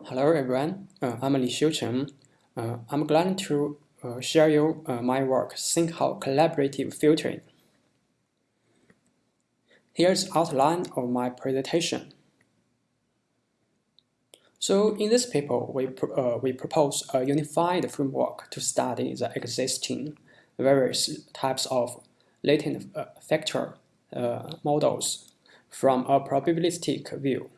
Hello everyone, uh, I'm Li Xiucheng. Uh, I'm glad to uh, share you uh, my work, Sinkhorn Collaborative Filtering. Here's outline of my presentation. So in this paper, we, uh, we propose a unified framework to study the existing various types of latent uh, factor models from a probabilistic view.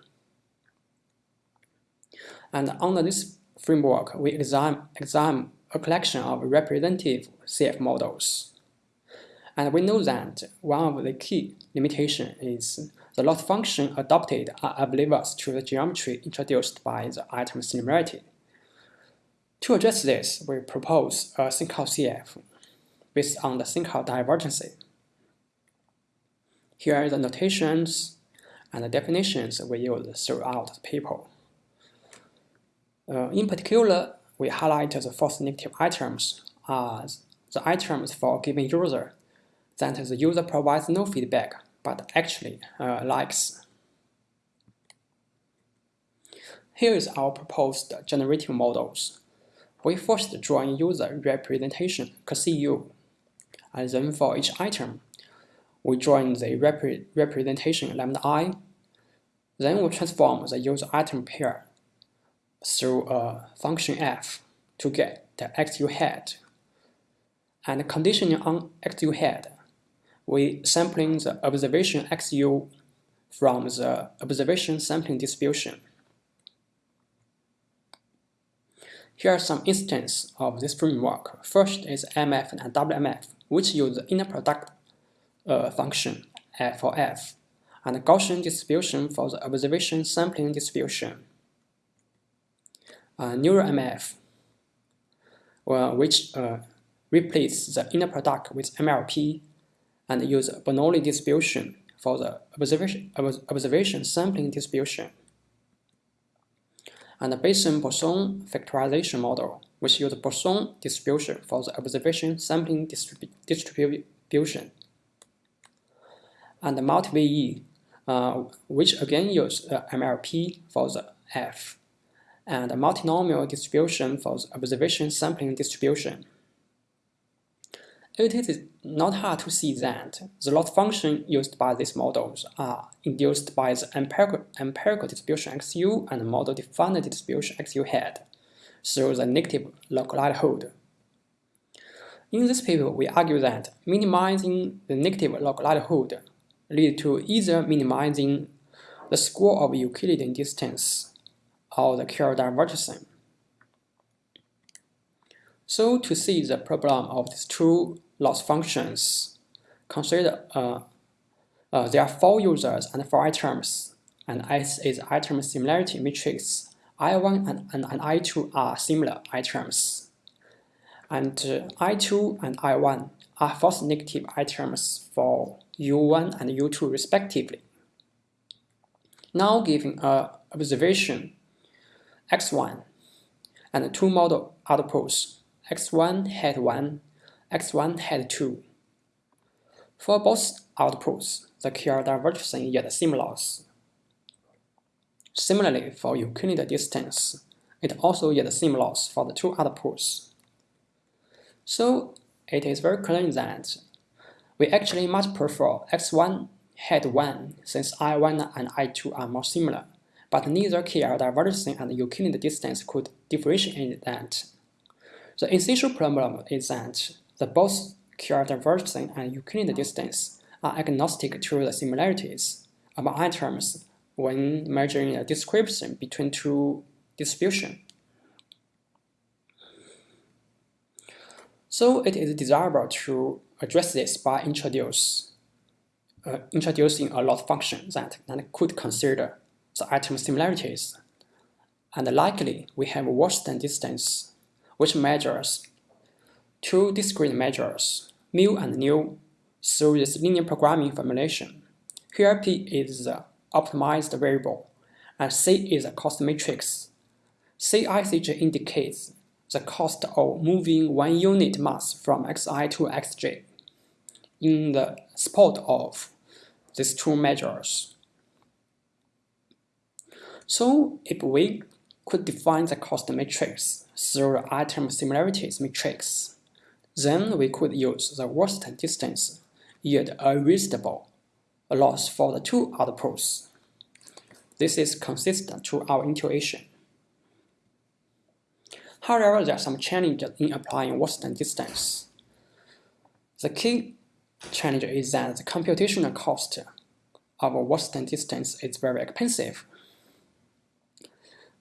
And under this framework, we examine, examine a collection of representative CF models. And we know that one of the key limitations is the loss function adopted are oblivious to the geometry introduced by the item similarity. To address this, we propose a Sinkhorn CF based on the Sinkhorn divergence. Here are the notations and the definitions we use throughout the paper. Uh, in particular, we highlight the false negative items as the items for a given user that the user provides no feedback but actually uh, likes. Here is our proposed generative models. We first draw a user representation CU, and then for each item, we draw in the rep representation lambda i. Then we transform the user item pair through a function f to get the XU head. And conditioning on XU head, we sampling the observation XU from the observation sampling distribution. Here are some instances of this framework. First is MF and WMF, which use the inner product uh, function f for f, and Gaussian distribution for the observation sampling distribution uh, NeuralMF, well, which uh, replaces the inner product with MLP and use Bernoulli distribution for the observation, observation sampling distribution. And the Bayesian-Poisson factorization model, which uses Poisson distribution for the observation sampling distribu distribution. And the multi-VE, uh, which again use uh, MLP for the F and a multinomial distribution for the observation sampling distribution. It is not hard to see that the loss function used by these models are induced by the empirical, empirical distribution XU and model-defined distribution XU head through the negative log likelihood. In this paper, we argue that minimizing the negative log likelihood leads to either minimizing the score of Euclidean distance or the Kerr divergence. So to see the problem of these two loss functions, consider uh, uh, there are four users and four items, and S is item similarity matrix. I1 and, and, and I2 are similar items, and uh, I2 and I1 are false negative items for U1 and U2 respectively. Now giving a observation x1 and two model outputs x1 head 1, x1 head 2. For both outputs, the Kerr divergence yields same loss. Similarly, for Euclid distance, it also same loss for the two outputs. So it is very clear that we actually much prefer x1 head 1 since i1 and i2 are more similar but neither Kerr divergence and Euclidean distance could differentiate that. The essential problem is that the both Kerr divergence and Euclidean distance are agnostic to the similarities of items when measuring a description between two distributions. So it is desirable to address this by introduce, uh, introducing a loss function that, that could consider the item similarities. And likely, we have Wasserstein distance, which measures two discrete measures, mu and nu, through this linear programming formulation. Here P is the optimized variable, and C is a cost matrix. CICJ indicates the cost of moving one unit mass from xi to xj in the spot of these two measures. So if we could define the cost matrix through the item similarities matrix. Then we could use the worst distance yield a reasonable loss for the two outputs. This is consistent to our intuition. However, there are some challenges in applying worst distance. The key challenge is that the computational cost of worst distance is very expensive.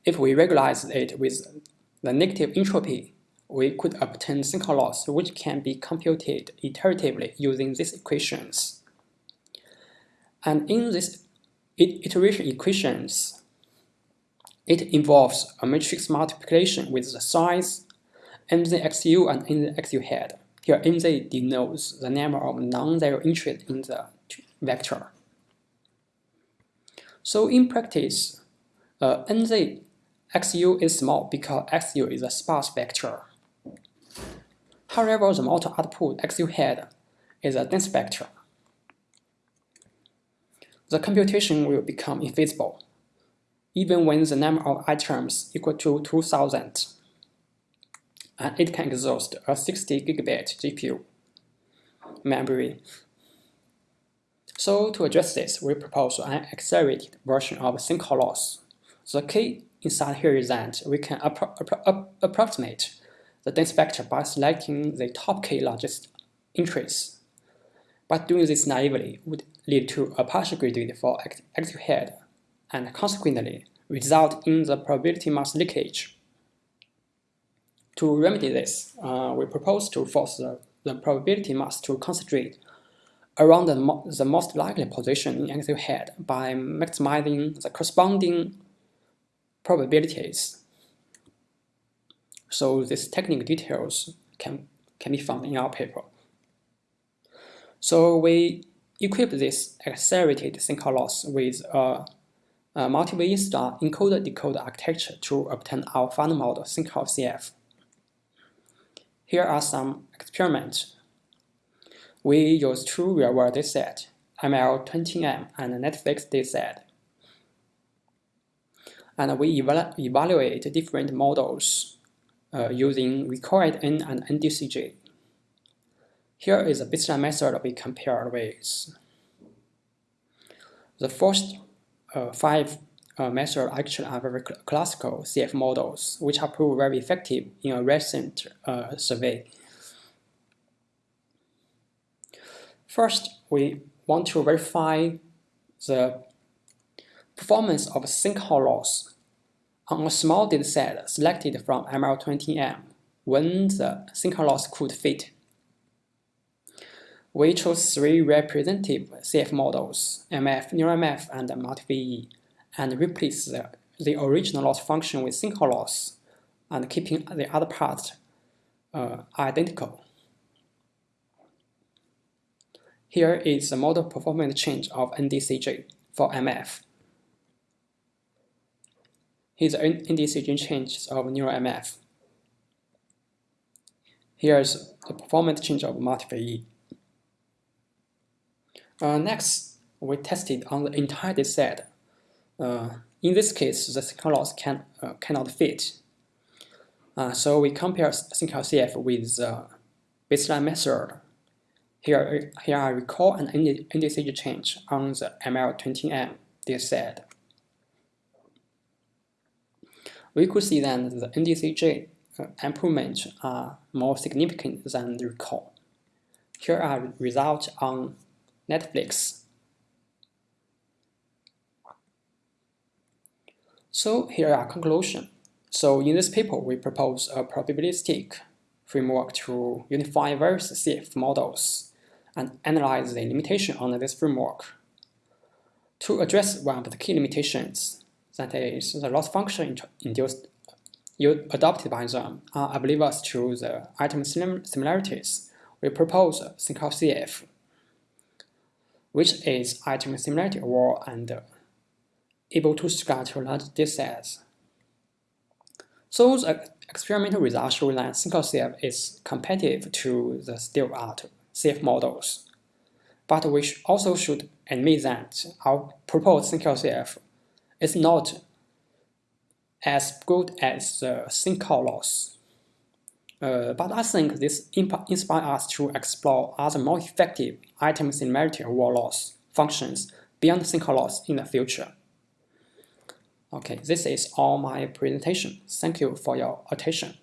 If we regularize it with the negative entropy, we could obtain Sinkhorn loss which can be computed iteratively using these equations. And in these iteration equations, it involves a matrix multiplication with the size, nzxu and nzxu head. Here nz denotes the number of non-zero entries in the vector. So in practice, uh, nz xu is small because xu is a sparse vector. However, the motor output xu head is a dense vector. The computation will become infeasible, even when the number of items equal to 2000, and it can exhaust a 60 gigabit GPU memory. So to address this, we propose an accelerated version of Sinkhorn loss. The key insight here is that we can appro appro approximate the dense vector by selecting the top k largest entries. But doing this naively would lead to a partial gradient for active head and consequently result in the probability mass leakage. To remedy this, uh, we propose to force the, the, probability mass to concentrate around the, mo the most likely position in active head by maximizing the corresponding probabilities so these technical details can, can be found in our paper. So we equip this accelerated Sinkhorn loss with a, a multi-way star encoder-decoder architecture to obtain our final model Sinkhorn CF. Here are some experiments. We use two real-world dataset, ML20M and Netflix dataset. And we evalu evaluate different models uh, using required N and NDCG. Here is a baseline method we compare with. The first uh, five uh, methods actually are very cl classical CF models, which have proved very effective in a recent uh, survey. First, we want to verify the performance of Sinkhorn loss on a small dataset selected from ML20M when the Sinkhorn loss could fit. We chose three representative CF models, MF, NeurMF, and MultiVE, and replaced the, the original loss function with Sinkhorn loss, and keeping the other parts uh, identical. Here is the model performance change of NDCG for MF. Here's the indecision changes of NeurMF. Here's the performance change of MultiVE. Uh, next, we tested on the entire dataset. Uh, in this case, the Sinkhorn loss can, uh, cannot fit. Uh, so we compare Sinkhorn CF with the baseline method. Here, here I recall an indecision change on the ML20M dataset we could see that the NDCG uh, improvements are more significant than the recall. Here are results on Netflix. So here are conclusion. So in this paper, we propose a probabilistic framework to unify various CF models and analyze the limitation on this framework. To address one of the key limitations, that is, the loss function induced adopted by them are oblivious to the item similarities. We propose CF, which is item similarity aware and able to scatter large datasets. So the experimental results show that CF is competitive to the state-of-art CF models. But we also should admit that our proposed CF is not as good as the Sinkhorn loss. Uh, but I think this inspires us to explore other more effective item similarity or loss functions beyond Sinkhorn loss in the future. Okay, this is all my presentation. Thank you for your attention.